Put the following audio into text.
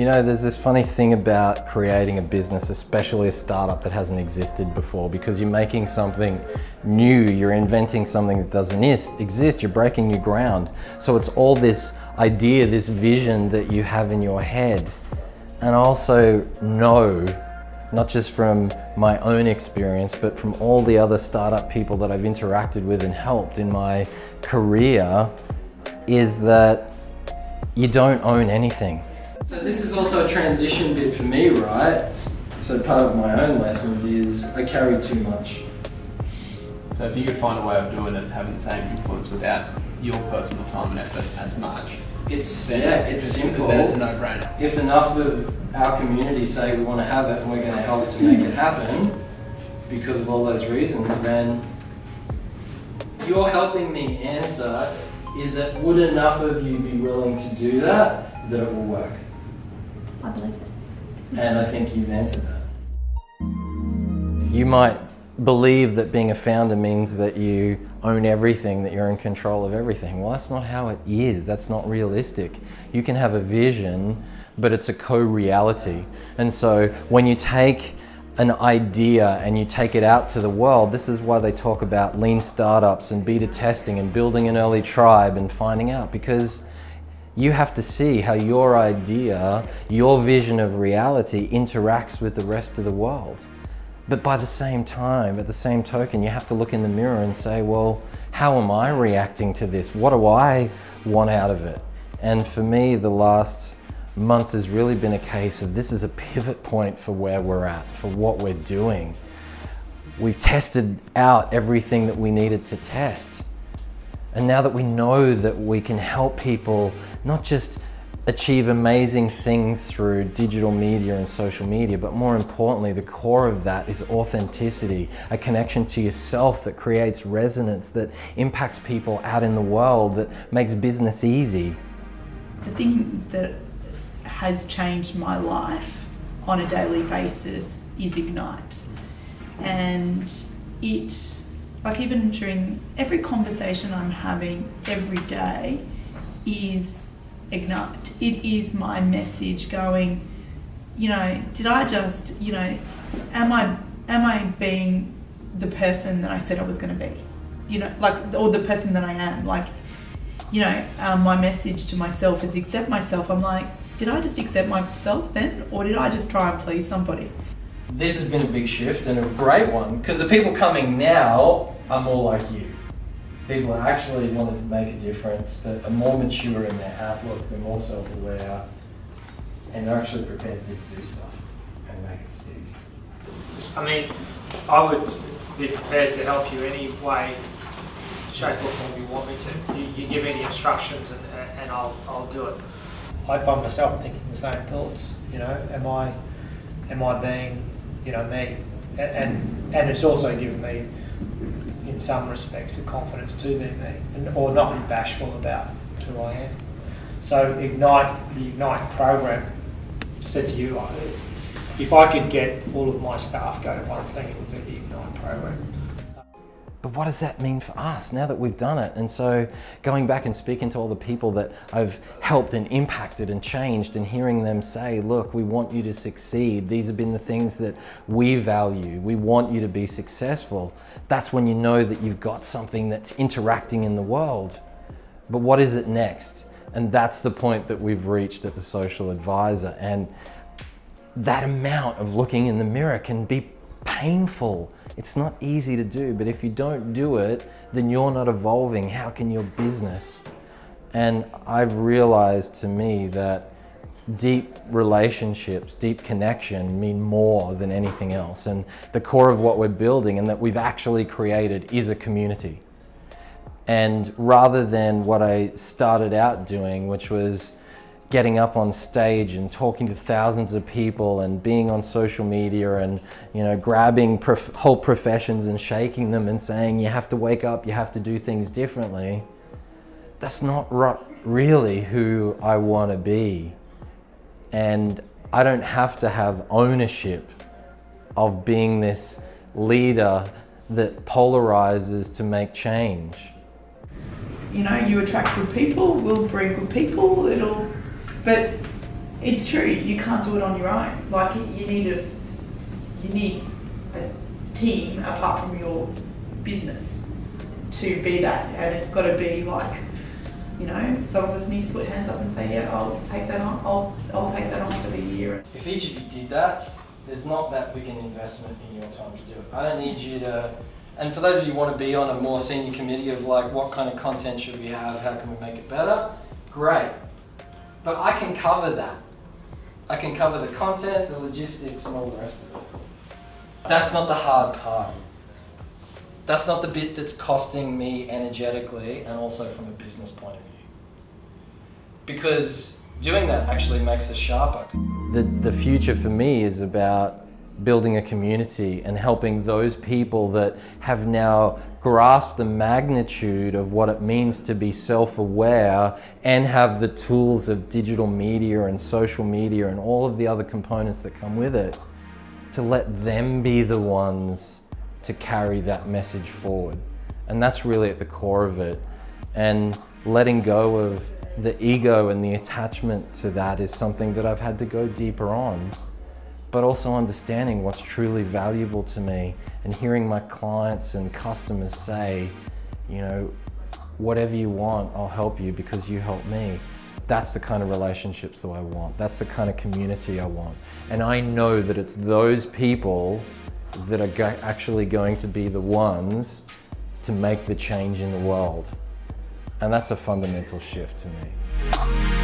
You know, there's this funny thing about creating a business, especially a startup that hasn't existed before, because you're making something new, you're inventing something that doesn't exist, you're breaking new ground. So it's all this idea, this vision that you have in your head. And I also know, not just from my own experience, but from all the other startup people that I've interacted with and helped in my career, is that you don't own anything. So this is also a transition bit for me, right? So part of my own lessons is I carry too much. So if you could find a way of doing it, having the same influence without your personal time and effort as much, it's yeah, it's, it's simple. It's a no-brainer. If enough of our community say we want to have it and we're going to help to make it happen because of all those reasons, then you're helping me answer is that would enough of you be willing to do that that it will work? I believe it. And I think you've answered that. You might believe that being a founder means that you own everything, that you're in control of everything. Well, that's not how it is. That's not realistic. You can have a vision, but it's a co-reality. And so when you take an idea and you take it out to the world, this is why they talk about lean startups and beta testing and building an early tribe and finding out because you have to see how your idea, your vision of reality interacts with the rest of the world. But by the same time, at the same token, you have to look in the mirror and say, well, how am I reacting to this? What do I want out of it? And for me, the last month has really been a case of this is a pivot point for where we're at, for what we're doing. We've tested out everything that we needed to test. And now that we know that we can help people not just achieve amazing things through digital media and social media, but more importantly, the core of that is authenticity, a connection to yourself that creates resonance, that impacts people out in the world, that makes business easy. The thing that has changed my life on a daily basis is Ignite. And it, like even during every conversation I'm having every day is Ignite. It is my message going, you know, did I just, you know, am I am I being the person that I said I was going to be? You know, like, or the person that I am. Like, you know, um, my message to myself is accept myself. I'm like, did I just accept myself then, or did I just try and please somebody? This has been a big shift and a great one because the people coming now are more like you people that actually want to make a difference, that are more mature in their outlook, they're more self-aware, and they're actually prepared to do stuff and make it stick. I mean, I would be prepared to help you any way, shape or form you want me to. You, you give me the instructions and, and I'll, I'll do it. I find myself thinking the same thoughts, you know, am I, am I being, you know, me? And, and it's also given me in some respects, the confidence to be me, and, or not be bashful about who I am. So Ignite, the Ignite program, said to you, if I could get all of my staff go to one thing, it would be the Ignite program. But what does that mean for us now that we've done it? And so going back and speaking to all the people that I've helped and impacted and changed and hearing them say, look, we want you to succeed. These have been the things that we value. We want you to be successful. That's when you know that you've got something that's interacting in the world. But what is it next? And that's the point that we've reached at the Social Advisor. And that amount of looking in the mirror can be painful. It's not easy to do, but if you don't do it, then you're not evolving. How can your business? And I've realized to me that deep relationships, deep connection mean more than anything else. And the core of what we're building and that we've actually created is a community. And rather than what I started out doing, which was getting up on stage and talking to thousands of people and being on social media and you know grabbing prof whole professions and shaking them and saying you have to wake up you have to do things differently that's not really who I want to be. And I don't have to have ownership of being this leader that polarizes to make change. You know you attract good people we'll bring good people it'll but it's true. You can't do it on your own. Like you need a you need a team apart from your business to be that, and it's got to be like you know some of us need to put hands up and say, yeah, I'll take that on. I'll I'll take that on for the year. If each of you did that, there's not that big an investment in your time to do it. I don't need you to, and for those of you who want to be on a more senior committee of like what kind of content should we have, how can we make it better, great. But I can cover that. I can cover the content, the logistics, and all the rest of it. That's not the hard part. That's not the bit that's costing me energetically and also from a business point of view. Because doing that actually makes us sharper. The, the future for me is about building a community and helping those people that have now grasped the magnitude of what it means to be self-aware and have the tools of digital media and social media and all of the other components that come with it to let them be the ones to carry that message forward. And that's really at the core of it. And letting go of the ego and the attachment to that is something that I've had to go deeper on but also understanding what's truly valuable to me and hearing my clients and customers say, you know, whatever you want, I'll help you because you help me. That's the kind of relationships that I want. That's the kind of community I want. And I know that it's those people that are go actually going to be the ones to make the change in the world. And that's a fundamental shift to me.